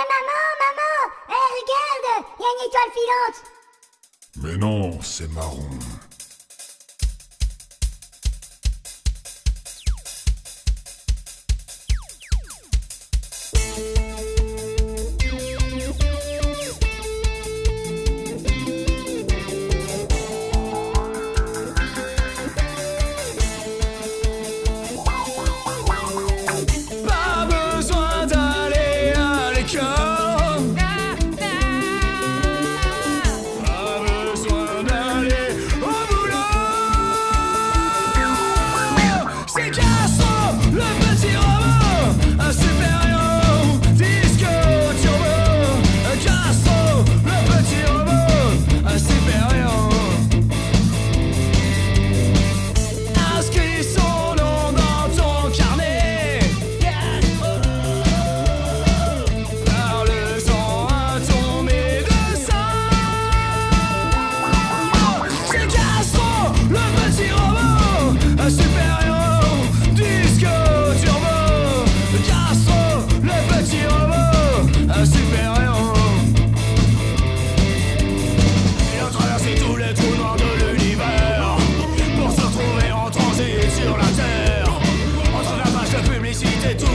Eh maman, maman Eh regarde Il y a une étoile filante Mais non, c'est marron. DJ